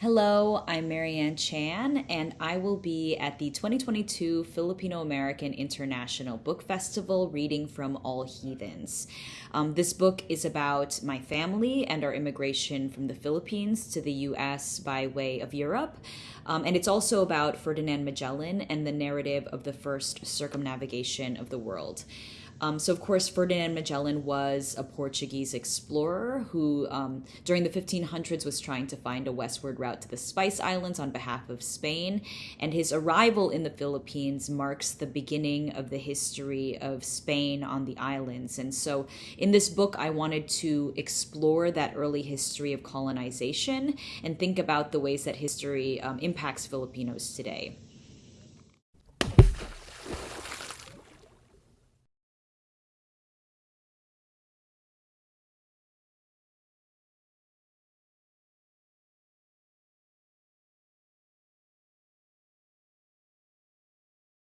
Hello, I'm Marianne Chan, and I will be at the 2022 Filipino American International Book Festival reading from All Heathens. Um, this book is about my family and our immigration from the Philippines to the US by way of Europe. Um, and it's also about Ferdinand Magellan and the narrative of the first circumnavigation of the world. Um, so, of course, Ferdinand Magellan was a Portuguese explorer who, um, during the 1500s, was trying to find a westward route to the Spice Islands on behalf of Spain. And his arrival in the Philippines marks the beginning of the history of Spain on the islands. And so, in this book, I wanted to explore that early history of colonization and think about the ways that history um, impacts Filipinos today.